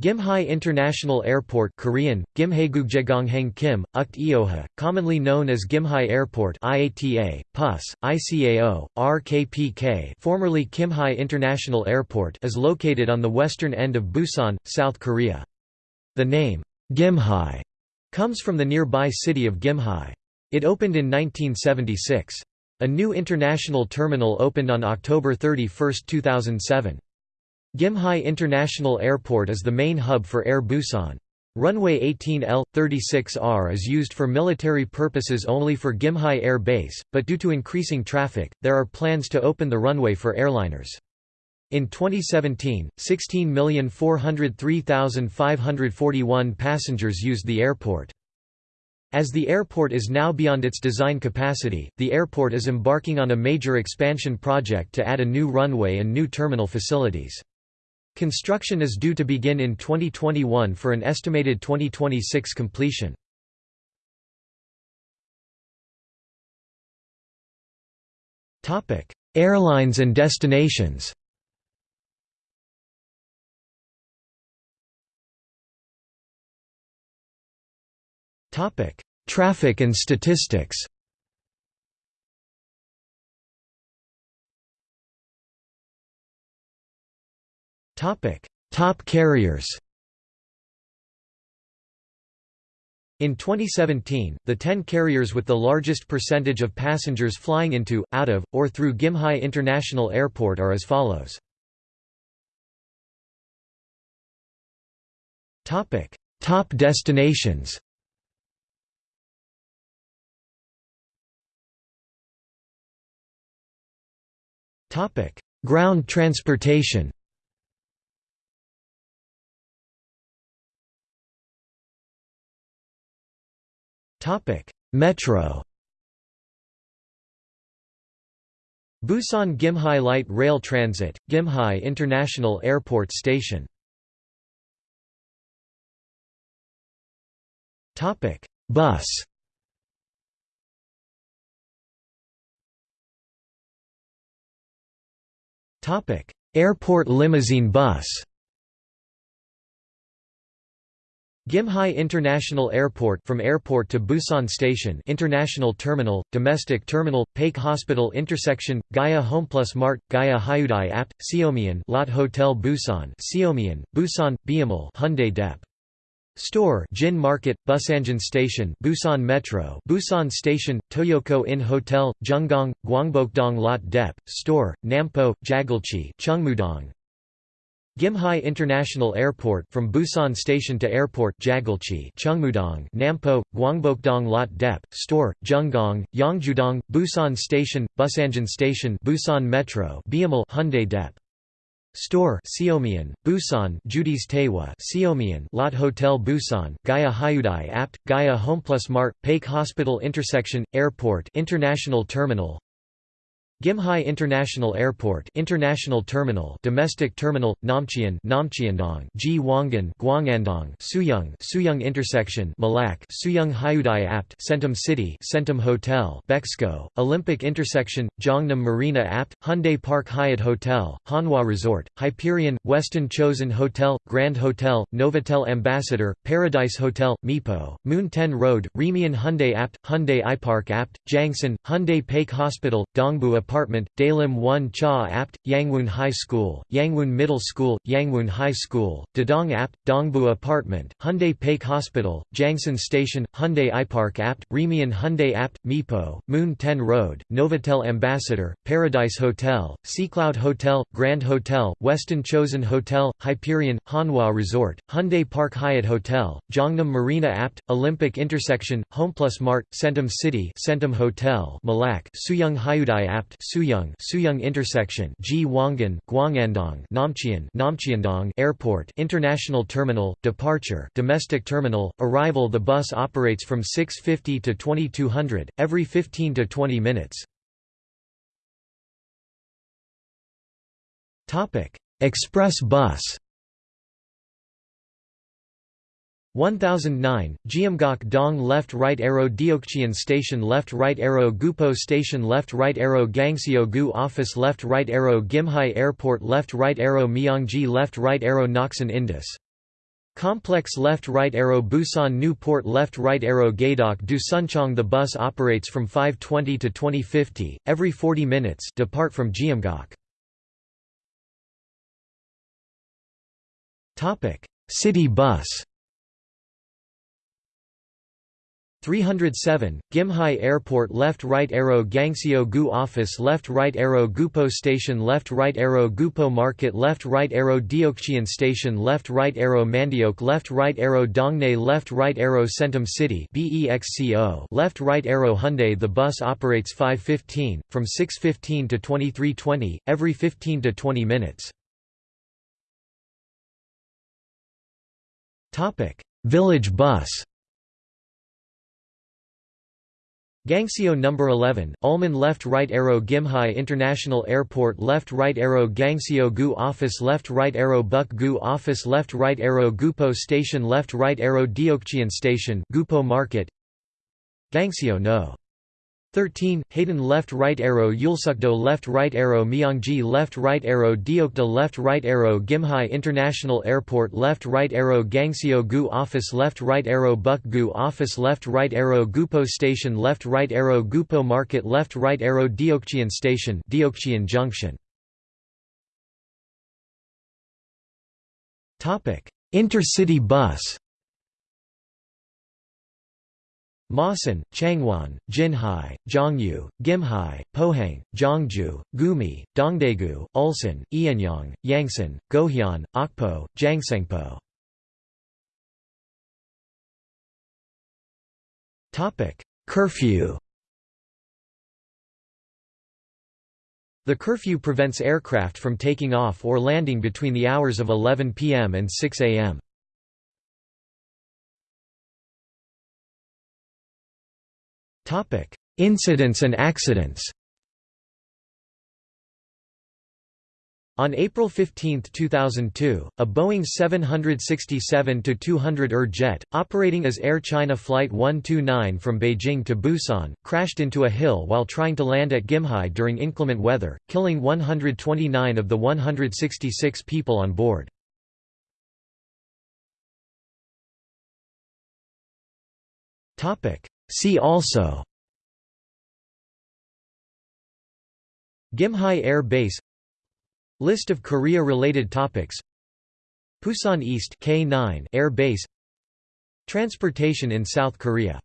Gimhae International Airport Korean, Kim, Ukt commonly known as Gimhae Airport IATA, PUS, ICAO, RKPK formerly Kimhae International Airport is located on the western end of Busan, South Korea. The name, Gimhae, comes from the nearby city of Gimhae. It opened in 1976. A new international terminal opened on October 31, 2007. Gimhae International Airport is the main hub for Air Busan. Runway 18L, 36R is used for military purposes only for Gimhae Air Base, but due to increasing traffic, there are plans to open the runway for airliners. In 2017, 16,403,541 passengers used the airport. As the airport is now beyond its design capacity, the airport is embarking on a major expansion project to add a new runway and new terminal facilities. Construction is due to begin in 2021 for an estimated 2026 completion. Airlines and destinations Traffic and statistics Top carriers In 2017, the 10 carriers with the largest percentage of passengers flying into, out of, or through Gimhae International Airport are as follows. Topic: Top destinations Topic: Ground transportation Topic: Metro. Busan Gimhae Light Rail Transit, Gimhae International Airport Station. Topic: Bus. Topic: Airport limousine bus. Gimhae International Airport from airport to Busan Station International Terminal, Domestic Terminal, Paik Hospital Intersection, Gaya Homeplus Mart, Gaya Hyundai Apt, Seomyeon Lot Hotel Busan Seomyeon, Busan, Biamal Hyundai Dep. Store Jin Market, Busanjin Station Busan Metro Busan Station, Toyoko Inn Hotel, Junggong, Gwangbokdong Lot Dep, Store, Nampo, Jagalchi Chungmudong, Gimhae International Airport from Busan Station to Airport Jagalchi Chungmudong Nampo, Gwangbokdong Lot Dep, Store, Junggong, Yongjudong, Busan Station, Busanjin Station Busan Metro Biamal Hyundai Dep. Store Seomyeon, Busan Judy's Taewa Seomyeon Lot Hotel Busan Gaya Hyundai Apt, Gaya Homeplus Mart, Paik Hospital Intersection, Airport International Terminal Gimhae International Airport International Terminal Domestic Terminal Namcheon Namcheondong Ji Wangan Gwangandong Suyong Suyong Intersection Malak Suyong Hyundai Apt Centum City Centum Hotel Bexco Olympic Intersection Jongnam Marina Apt Hyundai Park Hyatt Hotel Hanwha Resort Hyperion Westin Chosun Hotel Grand Hotel Novotel Ambassador Paradise Hotel Mipo Moon 10 Road Remian Hyundai Apt Hyundai iPark Apt Jangsan Hyundai Paik Hospital Dongbu Apartment, Dalim 1 Cha Apt, Yangwon High School, Yangwon Middle School, Yangwon High School, Dadong Apt, Dongbu Apartment, Hyundai Paik Hospital, Jangsan Station, Hyundai iPark Apt, Remian Hyundai Apt, Mipo, Moon 10 Road, Novotel Ambassador, Paradise Hotel, Seacloud Hotel, Grand Hotel, Westin Chosun Hotel, Hyperion, Hanwha Resort, Hyundai Park Hyatt Hotel, Jongnam Marina Apt, Olympic Intersection, Homeplus Mart, Centum City Centum Hotel Malak Suyong Hyundai Apt, Suyong Suyong Intersection Ji Wangan Gwangandong Namcheon Namcheondong Airport International Terminal Departure Domestic Terminal Arrival. The bus operates from 650 to 2200 every 15 to 20 minutes. Topic. Express bus 1009, Jeomgak Dong left right arrow Deokcheon Station left right arrow Gupo Station left right arrow Gangseo Gu Office left right arrow Gimhae Airport left right arrow Myeongji left right arrow Noksan Indus. Complex left right arrow Busan Newport left right arrow Gaydok du Suncheong The bus operates from 520 to 2050, every 40 minutes depart from Gyeonggok. City bus 307, Gimhae Airport left right arrow Gangseo Gu Office left right arrow Gupo Station left right arrow Gupo Market left right arrow Deokcheon Station left right arrow Mandeok left right arrow Dongnae left right arrow Centum City BEXCO left right arrow Hyundai The bus operates 515, from 615 to 2320, every 15 to 20 minutes. Village bus Gangseo number 11, Ulman left right arrow Gimhae International Airport left right arrow Gangseo Gu Office left right arrow Buk Gu Office left right arrow Gupo Station left right arrow Deokcheon Station Gupo Market Gangseo No. 13, Hayden left right arrow Yulsukdo left right arrow Myeongji left right arrow Deokda left right arrow Gimhae International Airport left right arrow Gangseo Gu Office left right arrow Buk Gu Office left right arrow Gupo Station left right arrow Gupo Market left right arrow Deokcheon Station Deokcheon Junction. Intercity bus Masan, Changwon, Jinhae, Zhongyu, Gimhae, Pohang, Zhongju, Gumi, Dongdaegu, Ulsan, Ianyang, Yangsan, Gohyun, Okpo, Jangsangpo. Curfew The curfew prevents aircraft from taking off or landing between the hours of 11 p.m. and 6 a.m. Incidents and accidents. On April 15, 2002, a Boeing 767-200 ER jet, operating as Air China Flight 129 from Beijing to Busan, crashed into a hill while trying to land at Gimhae during inclement weather, killing 129 of the 166 people on board. See also Gimhae Air Base List of Korea-related topics Pusan East K9 Air Base Transportation in South Korea